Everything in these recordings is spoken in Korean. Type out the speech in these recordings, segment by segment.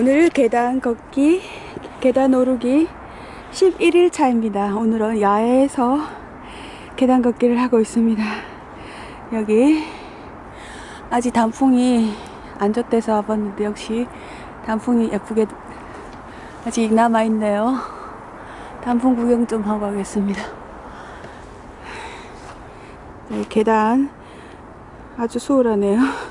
오늘 계단 걷기, 계단 오르기 11일 차입니다. 오늘은 야외에서 계단 걷기를 하고 있습니다. 여기 아직 단풍이 안 졌대서 와봤는데 역시 단풍이 예쁘게 아직 남아있네요. 단풍 구경 좀 하고 가겠습니다. 네, 계단 아주 수월하네요.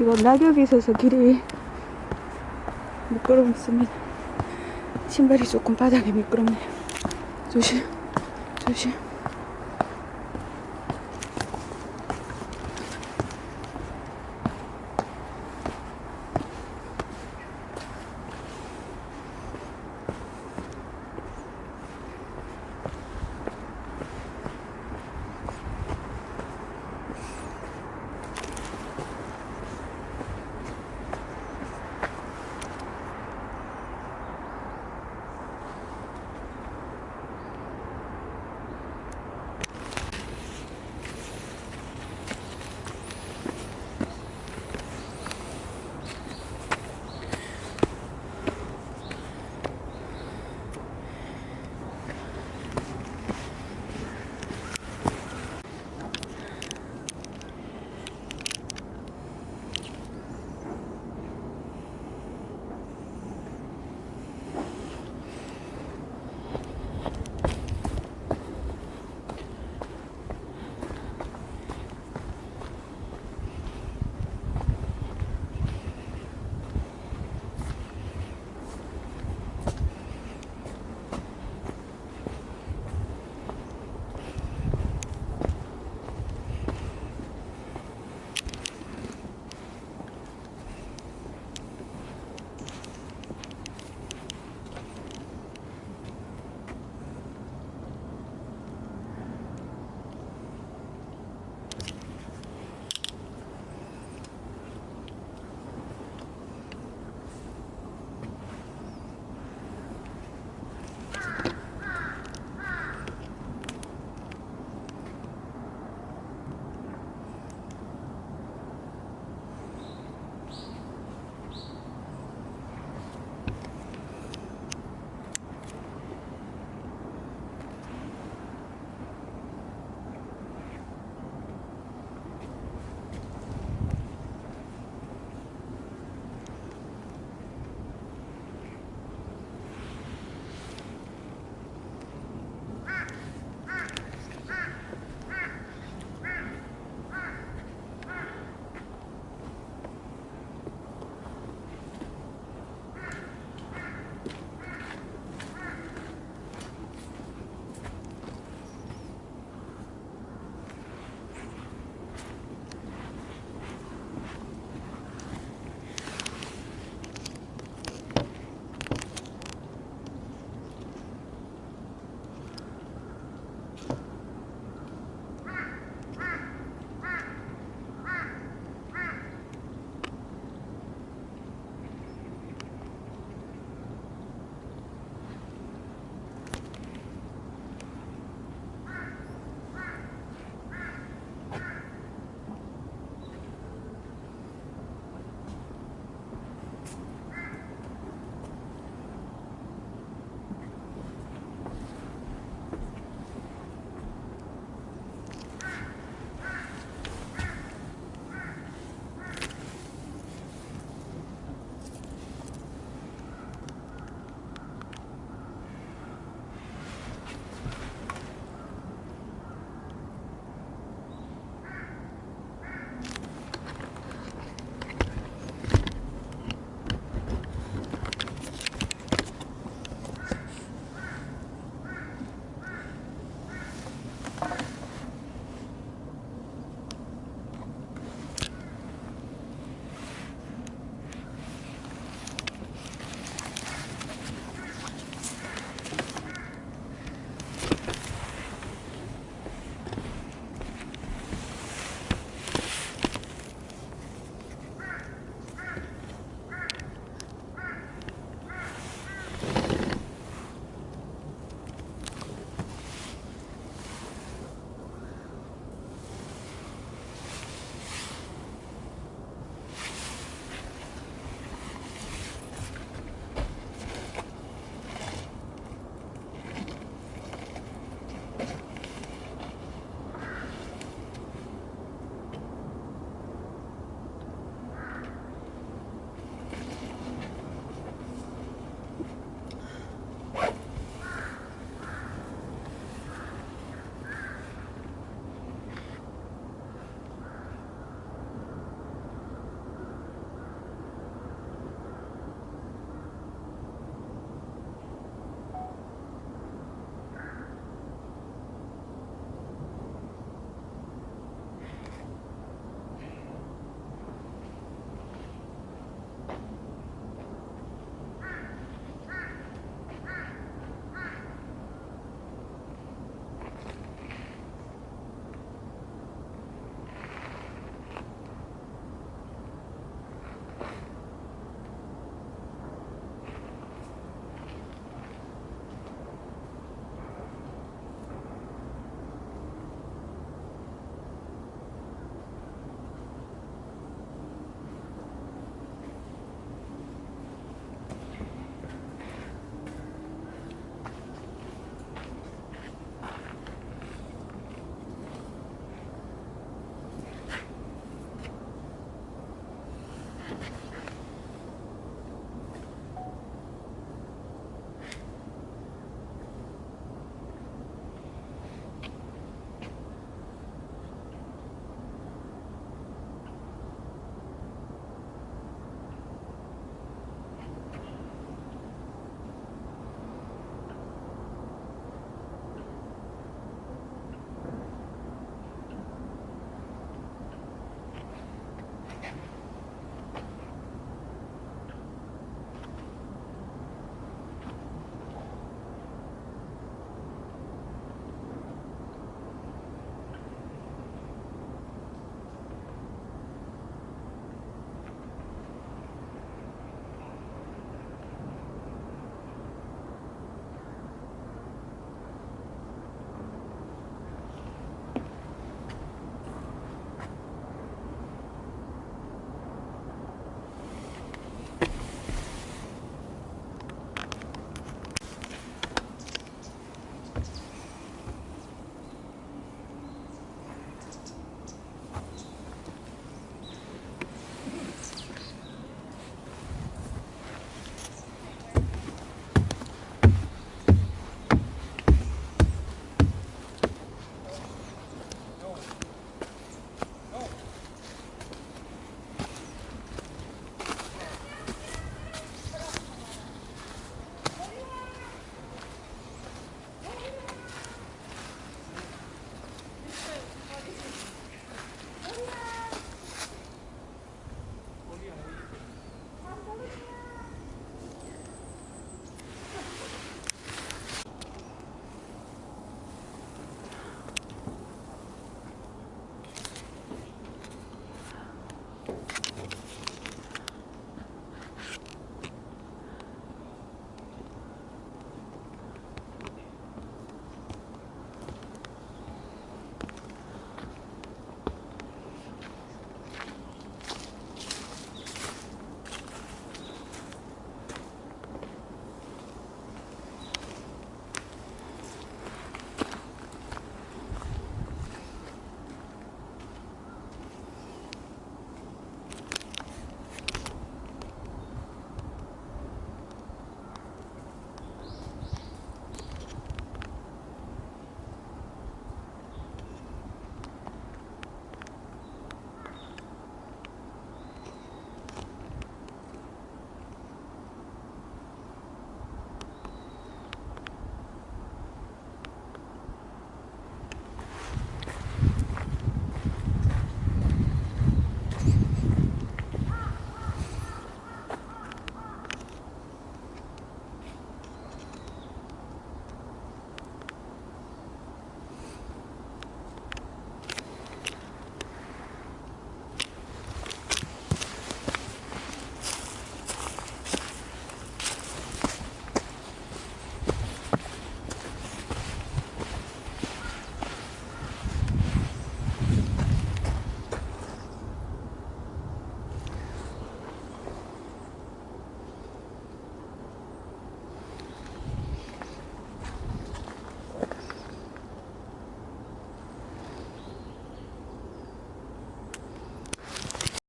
지금 낙엽이 있어서 길이 미끄럽습니다. 신발이 조금 바닥에 미끄럽네요. 조심, 조심.